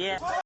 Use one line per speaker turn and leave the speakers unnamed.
Yeah.